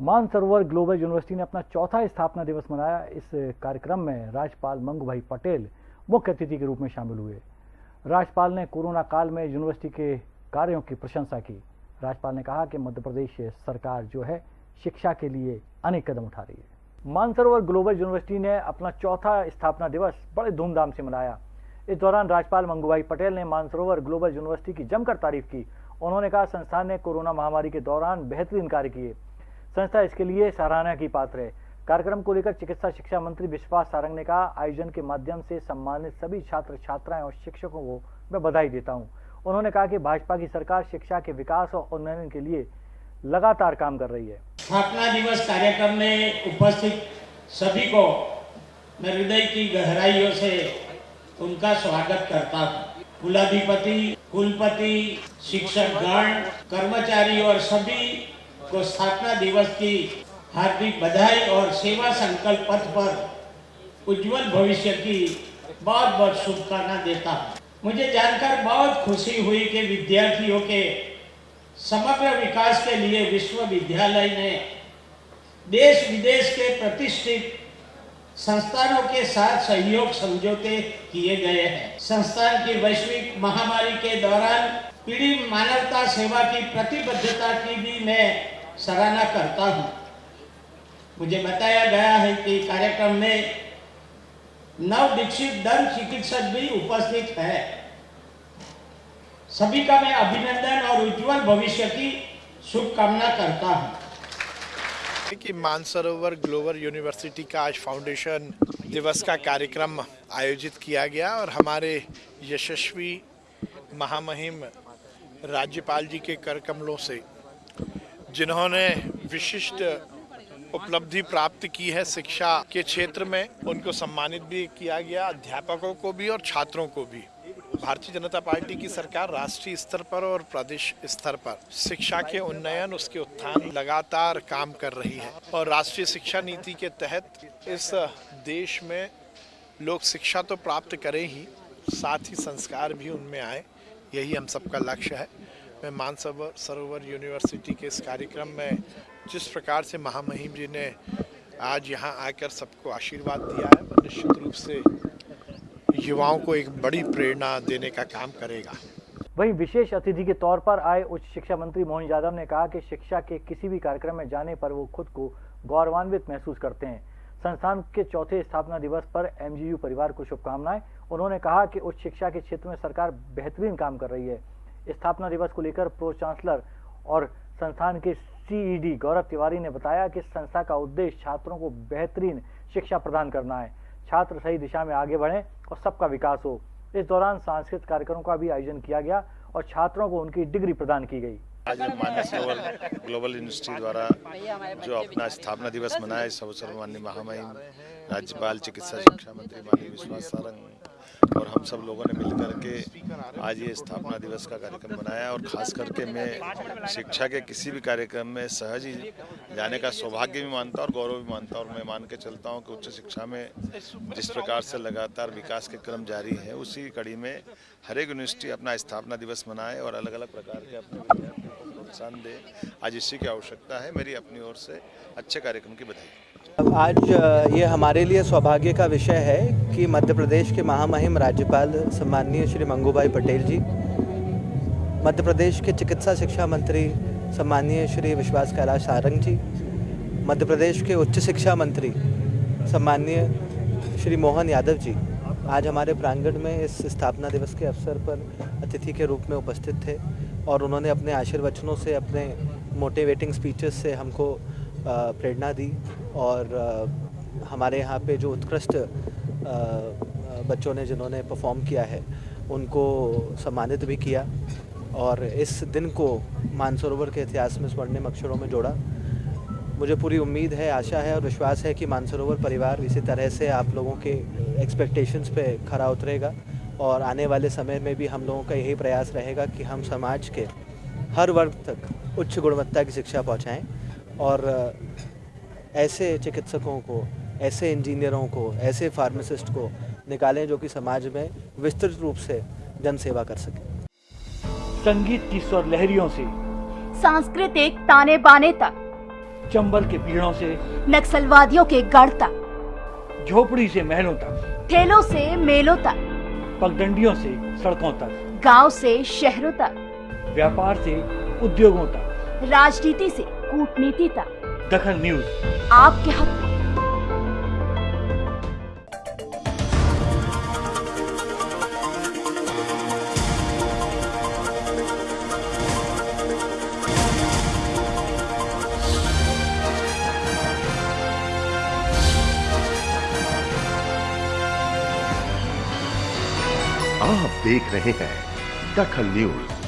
Mansarovar global university ने अपना चौथा स्थापना दिवस मनाया। इस कार्यक्रम में राज्यपाल मंगू भाई पटेल मुख्य अतिथि के रूप में शामिल हुए। राज्यपाल ने कोरोना काल में यूनिवर्सिटी के कार्यों की प्रशंसा की। राज्यपाल ने कहा कि मध्य प्रदेश सरकार जो है, शिक्षा के लिए अनेक कदम उठा रही है। मानसरोवर ग्लोबल यूनिवर्सिटी ने अपना चौथा स्थापना दिवस बड़े धूमधाम से मनाया। इस दौरान राज्यपाल मंगूभाई पटेल ने मानसरोवर ग्लोबल यूनिवर्सिटी की जमकर तारीफ़ की। उन्होंने कहा, संस्थान ने कोरोना महामारी के दौरान बेहतरीन कार्य किए। संस्था इसके लिए सराहना की पात्र है। कार्यक्रम को लेकर चिकित्सा शिक्षा मंत्री विश्वास सारंग ने कहा, आयोजन के माध्यम से सम्मानित सभी छात्र छात्राएँ और शिक्षकों को मैं बधाई देता हूँ। उन्होंने कहा कि भाजपा की सरकार शिक्षा के विकास और उन्नयन के लिए लगातार काम कर रही है। स्थापना दिवस कार्यक्रम में उपस्थित सभी को मैं हृदय की गहराइयों से उनका स्वागत करता हूँ। कुलाधिपति, कुलपति शिक्षक गण कर्मचारी और सभी को स्थापना दिवस की हार्दिक बधाई और सेवा संकल्प पथ पर उज्जवल भविष्य की बहुत बहुत शुभकामना देता हूँ। मुझे जानकर बहुत खुशी हुई कि विद्यार्थियों के समग्र विकास के लिए विश्वविद्यालय ने देश विदेश के प्रतिष्ठित संस्थानों के साथ सहयोग समझौते किए गए हैं। संस्थान की वैश्विक महामारी के दौरान पीढ़ी मानवता सेवा की प्रतिबद्धता की भी मैं सराहना करता हूँ। मुझे बताया गया है कि कार्यक्रम में नव दीक्षित दंत चिकित्सक भी उपस्थित है। सभी का मैं अभिनंदन और उज्जवल भविष्य की शुभकामना करता हूँ। कि मानसरोवर ग्लोबल यूनिवर्सिटी का आज फाउंडेशन दिवस का कार्यक्रम आयोजित किया गया और हमारे यशस्वी महामहिम राज्यपाल जी के कर कमलों से जिन्होंने विशिष्ट उपलब्धि प्राप्त की है शिक्षा के क्षेत्र में, उनको सम्मानित भी किया गया, अध्यापकों को भी और छात्रों को भी। भारतीय जनता पार्टी की सरकार राष्ट्रीय स्तर पर और प्रदेश स्तर पर। शिक्षा के उन्नयन, उसके उत्थान लगातार काम कर रही है। और राष्ट्रीय शिक्षा नीति के तहत इस देश में लोग शिक्षा तो प्राप्त करें ही, साथ ही संस्कार भी उनमें आए, यही हम सबका लक्ष्य है। मैं मानसरोवर सरोवर यूनिवर्सिटी के इस कार्यक्रम में जिस प्रकार से महामहिम जी ने आज यहाँ आकर सबको आशीर्वाद दिया है निश्चित रूप से युवाओं को एक बड़ी प्रेरणा देने का काम करेगा। वहीं विशेष अतिथि के तौर पर आए उच्च शिक्षा मंत्री मोहन यादव ने कहा कि शिक्षा के किसी भी कार्यक्रम में जाने पर वो खुद को गौरवान्वित महसूस करते हैं। संस्थान के चौथे स्थापना दिवस पर एमजीयू परिवार को शुभकामनाएँ। उन्होंने कहा कि उच्च शिक्षा के क्षेत्र में सरकार बेहतरीन काम कर रही है। स्थापना दिवस को लेकर प्रो चांसलर और संस्थान के सीईडी गौरव तिवारी ने बताया कि संस्था का उद्देश्य छात्रों को बेहतरीन शिक्षा प्रदान करना है। छात्र सही दिशा में आगे बढ़ें और सबका विकास हो। इस दौरान सांस्कृतिक कार्यक्रमों का भी आयोजन किया गया और छात्रों को उनकी डिग्री प्रदान की गई। आज मानसरोवर ग्लोबल यूनिवर्सिटी द्वारा जो अपना स्थापना दिवस मनाया इस अवसर माननीय महामहिम राज्यपाल चिकित्सा शिक्षा मंत्री माननीय विश्वास सारंग और हम सब लोगों ने मिलकर के आज ये स्थापना दिवस का कार्यक्रम बनाया और ख़ास करके मैं शिक्षा के किसी भी कार्यक्रम में सहज ही जाने का सौभाग्य भी मानता हूँ और गौरव भी मानता हूँ और मैं मान के चलता हूँ कि उच्च शिक्षा में जिस प्रकार से लगातार विकास के क्रम जारी है, उसी कड़ी में हर एक यूनिवर्सिटी अपना स्थापना दिवस मनाए और अलग अलग प्रकार के अपने प्रोत्साहन दे। आज इसी की आवश्यकता है। मेरी अपनी ओर से अच्छे कार्यक्रम की बधाई। आज ये हमारे लिए सौभाग्य का विषय है कि मध्य प्रदेश के महामहिम राज्यपाल सम्माननीय श्री मंगूभाई पटेल जी, मध्य प्रदेश के चिकित्सा शिक्षा मंत्री सम्माननीय श्री विश्वास कैलाश सारंग जी, मध्य प्रदेश के उच्च शिक्षा मंत्री सम्माननीय श्री मोहन यादव जी, आज हमारे प्रांगण में इस स्थापना दिवस के अवसर पर अतिथि के रूप में उपस्थित थे। और उन्होंने अपने आशीर्वचनों से, अपने मोटिवेटिंग स्पीचेस से हमको प्रेरणा दी और हमारे यहाँ पे जो उत्कृष्ट बच्चों ने जिन्होंने परफॉर्म किया है, उनको सम्मानित भी किया और इस दिन को मानसरोवर के इतिहास में स्वर्णिम अक्षरों में जोड़ा। मुझे पूरी उम्मीद है, आशा है और विश्वास है कि मानसरोवर परिवार इसी तरह से आप लोगों के एक्सपेक्टेशंस पे खरा उतरेगा। और आने वाले समय में भी हम लोगों का यही प्रयास रहेगा कि हम समाज के हर वर्ग तक उच्च गुणवत्ता की शिक्षा पहुंचाएँ और ऐसे चिकित्सकों को ऐसे इंजीनियरों को ऐसे फार्मासिस्ट को निकालें जो कि समाज में विस्तृत रूप से जन सेवा कर सके। संगीत की स्वर लहरियों से सांस्कृतिक ताने बाने तक चंबल के पीड़ों से नक्सलवादियों के गढ़ तक झोपड़ी से महलों तक। ठेलों से मेलों तक। पगडंडियों से सड़कों तक। गाँव से शहरों तक। व्यापार से उद्योगों तक। राजनीति से कूटनीति तक। दखन न्यूज़। आपके हक। आप देख रहे हैं दखल न्यूज़।